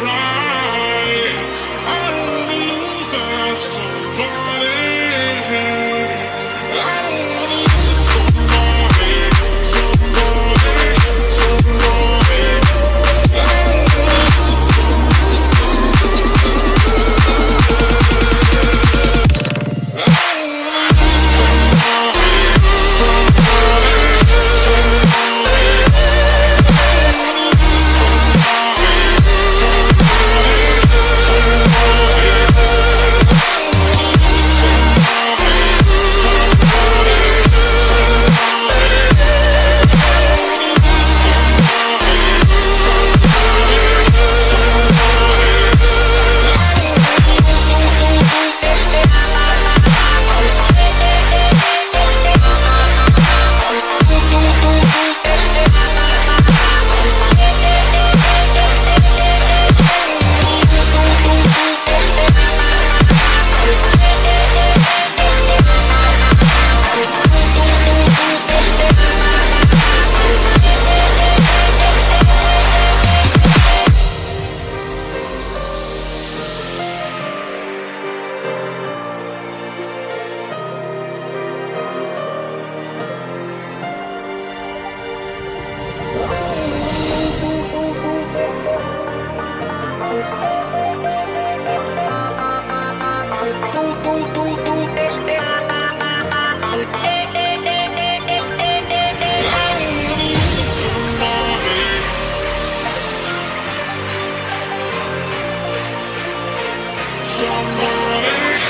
pride. Somebody.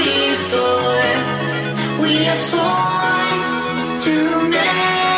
Before. We are sworn to make